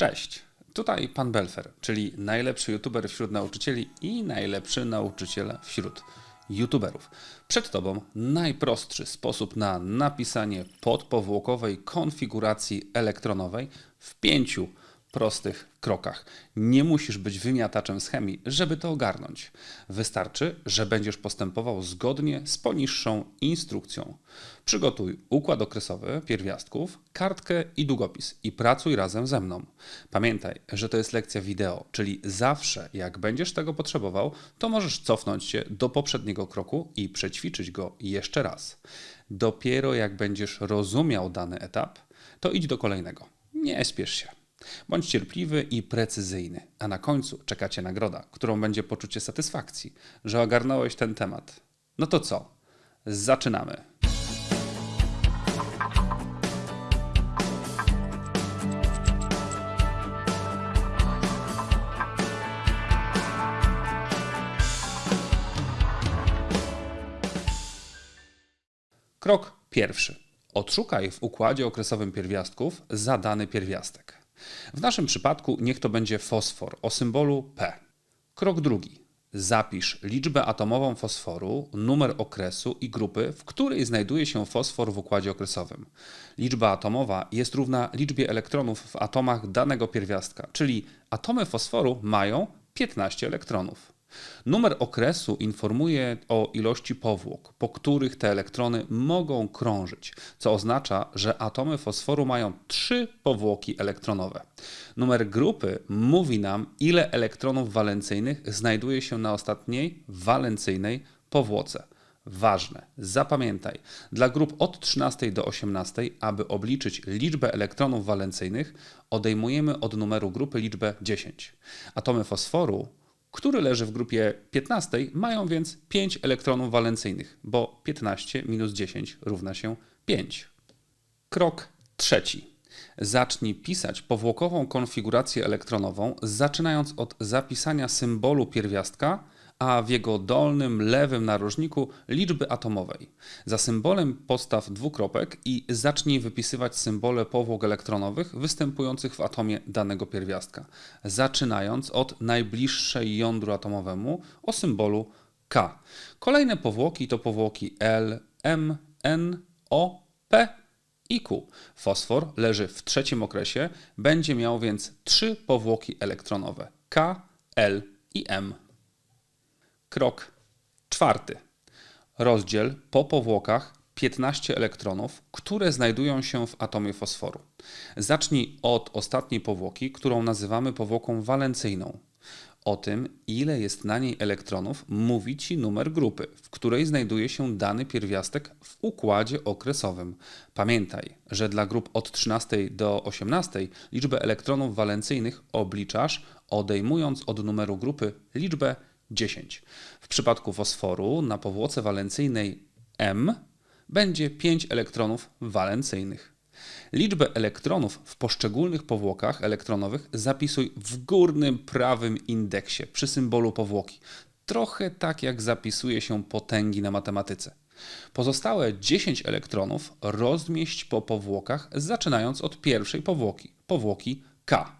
Cześć, tutaj pan Belfer, czyli najlepszy youtuber wśród nauczycieli i najlepszy nauczyciel wśród youtuberów. Przed tobą najprostszy sposób na napisanie podpowłokowej konfiguracji elektronowej w pięciu prostych krokach. Nie musisz być wymiataczem chemii, żeby to ogarnąć. Wystarczy, że będziesz postępował zgodnie z poniższą instrukcją. Przygotuj układ okresowy pierwiastków, kartkę i długopis i pracuj razem ze mną. Pamiętaj, że to jest lekcja wideo, czyli zawsze jak będziesz tego potrzebował, to możesz cofnąć się do poprzedniego kroku i przećwiczyć go jeszcze raz. Dopiero jak będziesz rozumiał dany etap, to idź do kolejnego. Nie spiesz się. Bądź cierpliwy i precyzyjny, a na końcu czeka Cię nagroda, którą będzie poczucie satysfakcji, że ogarnąłeś ten temat. No to co? Zaczynamy. Krok pierwszy. Odszukaj w układzie okresowym pierwiastków zadany pierwiastek. W naszym przypadku niech to będzie fosfor o symbolu P. Krok drugi. Zapisz liczbę atomową fosforu, numer okresu i grupy, w której znajduje się fosfor w układzie okresowym. Liczba atomowa jest równa liczbie elektronów w atomach danego pierwiastka, czyli atomy fosforu mają 15 elektronów. Numer okresu informuje o ilości powłok, po których te elektrony mogą krążyć, co oznacza, że atomy fosforu mają trzy powłoki elektronowe. Numer grupy mówi nam, ile elektronów walencyjnych znajduje się na ostatniej walencyjnej powłoce. Ważne, zapamiętaj, dla grup od 13 do 18, aby obliczyć liczbę elektronów walencyjnych, odejmujemy od numeru grupy liczbę 10. Atomy fosforu który leży w grupie 15, mają więc 5 elektronów walencyjnych, bo 15 minus 10 równa się 5. Krok trzeci. Zacznij pisać powłokową konfigurację elektronową, zaczynając od zapisania symbolu pierwiastka a w jego dolnym lewym narożniku liczby atomowej. Za symbolem postaw dwukropek i zacznij wypisywać symbole powłok elektronowych występujących w atomie danego pierwiastka, zaczynając od najbliższej jądru atomowemu o symbolu K. Kolejne powłoki to powłoki L, M, N, O, P i Q. Fosfor leży w trzecim okresie, będzie miał więc trzy powłoki elektronowe K, L i M. Krok czwarty. Rozdziel po powłokach 15 elektronów, które znajdują się w atomie fosforu. Zacznij od ostatniej powłoki, którą nazywamy powłoką walencyjną. O tym, ile jest na niej elektronów, mówi Ci numer grupy, w której znajduje się dany pierwiastek w układzie okresowym. Pamiętaj, że dla grup od 13 do 18 liczbę elektronów walencyjnych obliczasz, odejmując od numeru grupy liczbę 10. W przypadku fosforu na powłoce walencyjnej M będzie 5 elektronów walencyjnych. Liczbę elektronów w poszczególnych powłokach elektronowych zapisuj w górnym prawym indeksie przy symbolu powłoki. Trochę tak jak zapisuje się potęgi na matematyce. Pozostałe 10 elektronów rozmieść po powłokach, zaczynając od pierwszej powłoki, powłoki K.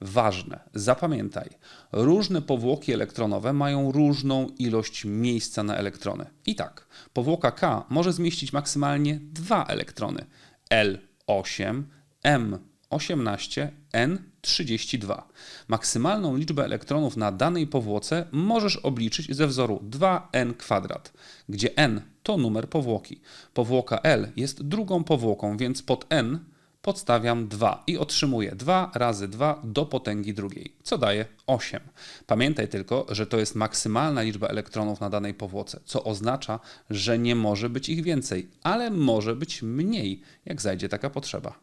Ważne, zapamiętaj, różne powłoki elektronowe mają różną ilość miejsca na elektrony. I tak, powłoka K może zmieścić maksymalnie dwa elektrony L8, M18, N32. Maksymalną liczbę elektronów na danej powłoce możesz obliczyć ze wzoru 2n2, gdzie n to numer powłoki. Powłoka L jest drugą powłoką, więc pod n podstawiam 2 i otrzymuję 2 razy 2 do potęgi drugiej, co daje 8. Pamiętaj tylko, że to jest maksymalna liczba elektronów na danej powłoce, co oznacza, że nie może być ich więcej, ale może być mniej, jak zajdzie taka potrzeba.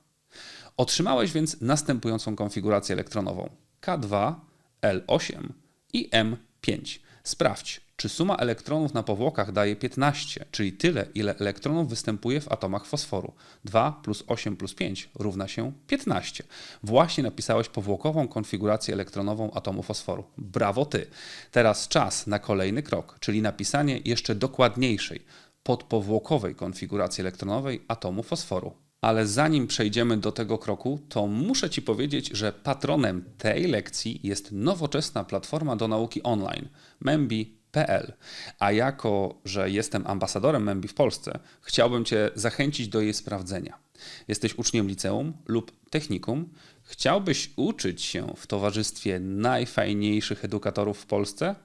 Otrzymałeś więc następującą konfigurację elektronową K2, L8 i M5. Sprawdź, czy suma elektronów na powłokach daje 15, czyli tyle, ile elektronów występuje w atomach fosforu. 2 plus 8 plus 5 równa się 15. Właśnie napisałeś powłokową konfigurację elektronową atomu fosforu. Brawo ty! Teraz czas na kolejny krok, czyli napisanie jeszcze dokładniejszej, podpowłokowej konfiguracji elektronowej atomu fosforu. Ale zanim przejdziemy do tego kroku, to muszę Ci powiedzieć, że patronem tej lekcji jest nowoczesna platforma do nauki online Membi.pl. A jako, że jestem ambasadorem Membi w Polsce, chciałbym Cię zachęcić do jej sprawdzenia. Jesteś uczniem liceum lub technikum, chciałbyś uczyć się w towarzystwie najfajniejszych edukatorów w Polsce?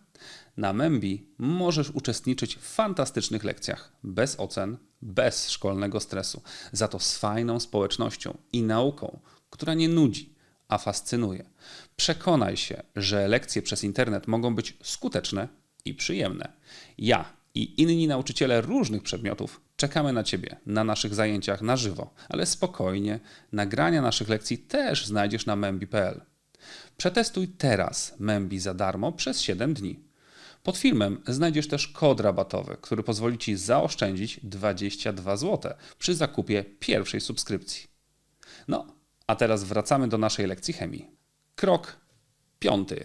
Na Membi możesz uczestniczyć w fantastycznych lekcjach, bez ocen, bez szkolnego stresu, za to z fajną społecznością i nauką, która nie nudzi, a fascynuje. Przekonaj się, że lekcje przez internet mogą być skuteczne i przyjemne. Ja i inni nauczyciele różnych przedmiotów czekamy na Ciebie na naszych zajęciach na żywo, ale spokojnie, nagrania naszych lekcji też znajdziesz na membi.pl. Przetestuj teraz Membi za darmo przez 7 dni. Pod filmem znajdziesz też kod rabatowy, który pozwoli Ci zaoszczędzić 22 zł przy zakupie pierwszej subskrypcji. No, a teraz wracamy do naszej lekcji chemii. Krok piąty.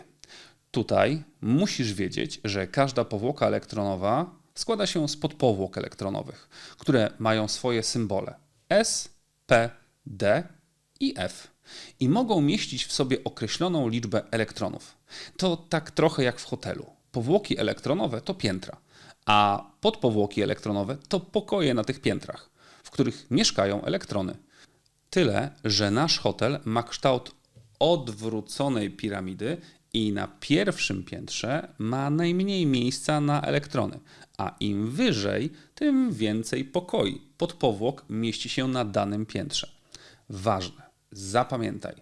Tutaj musisz wiedzieć, że każda powłoka elektronowa składa się z podpowłok elektronowych, które mają swoje symbole S, P, D i F i mogą mieścić w sobie określoną liczbę elektronów. To tak trochę jak w hotelu. Powłoki elektronowe to piętra, a podpowłoki elektronowe to pokoje na tych piętrach, w których mieszkają elektrony. Tyle, że nasz hotel ma kształt odwróconej piramidy i na pierwszym piętrze ma najmniej miejsca na elektrony, a im wyżej, tym więcej pokoi. Podpowłok mieści się na danym piętrze. Ważne, zapamiętaj,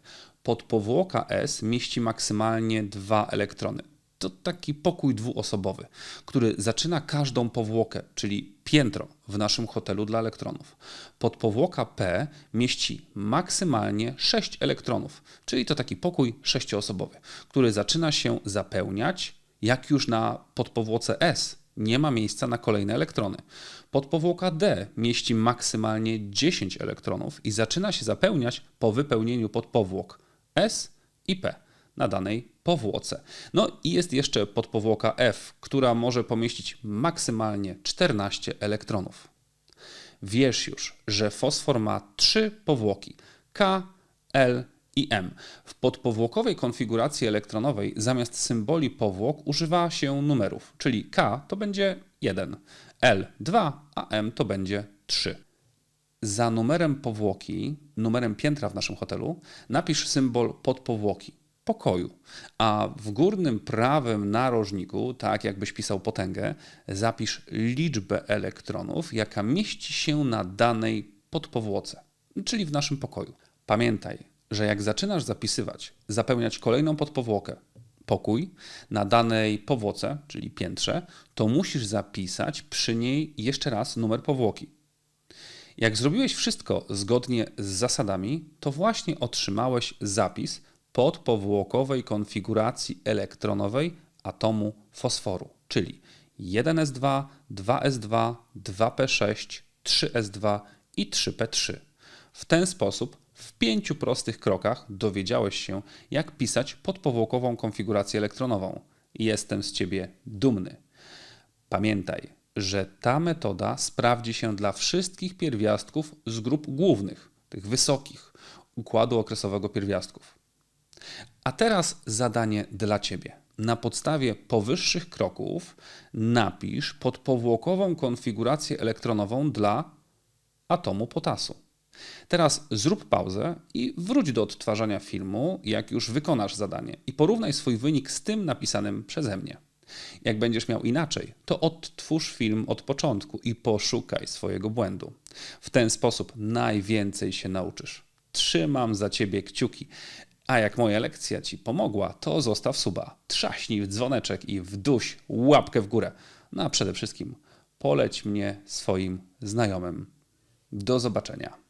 podpowłoka S mieści maksymalnie dwa elektrony to taki pokój dwuosobowy, który zaczyna każdą powłokę, czyli piętro w naszym hotelu dla elektronów. Podpowłoka P mieści maksymalnie 6 elektronów, czyli to taki pokój sześcioosobowy, który zaczyna się zapełniać, jak już na podpowłoce S nie ma miejsca na kolejne elektrony. Podpowłoka D mieści maksymalnie 10 elektronów i zaczyna się zapełniać po wypełnieniu podpowłok S i P na danej powłoce. No i jest jeszcze podpowłoka F, która może pomieścić maksymalnie 14 elektronów. Wiesz już, że fosfor ma trzy powłoki K, L i M. W podpowłokowej konfiguracji elektronowej zamiast symboli powłok używa się numerów, czyli K to będzie 1, L 2, a M to będzie 3. Za numerem powłoki, numerem piętra w naszym hotelu, napisz symbol podpowłoki pokoju. A w górnym prawym narożniku, tak jakbyś pisał potęgę, zapisz liczbę elektronów, jaka mieści się na danej podpowłoce, czyli w naszym pokoju. Pamiętaj, że jak zaczynasz zapisywać, zapełniać kolejną podpowłokę, pokój na danej powłoce, czyli piętrze, to musisz zapisać przy niej jeszcze raz numer powłoki. Jak zrobiłeś wszystko zgodnie z zasadami, to właśnie otrzymałeś zapis podpowłokowej konfiguracji elektronowej atomu fosforu, czyli 1s2, 2s2, 2p6, 3s2 i 3p3. W ten sposób w pięciu prostych krokach dowiedziałeś się, jak pisać podpowłokową konfigurację elektronową. Jestem z Ciebie dumny. Pamiętaj, że ta metoda sprawdzi się dla wszystkich pierwiastków z grup głównych, tych wysokich, układu okresowego pierwiastków. A teraz zadanie dla Ciebie. Na podstawie powyższych kroków napisz podpowłokową konfigurację elektronową dla atomu potasu. Teraz zrób pauzę i wróć do odtwarzania filmu, jak już wykonasz zadanie i porównaj swój wynik z tym napisanym przeze mnie. Jak będziesz miał inaczej, to odtwórz film od początku i poszukaj swojego błędu. W ten sposób najwięcej się nauczysz. Trzymam za ciebie kciuki. A jak moja lekcja Ci pomogła, to zostaw suba, trzaśnij w dzwoneczek i wduś łapkę w górę. No a przede wszystkim poleć mnie swoim znajomym. Do zobaczenia.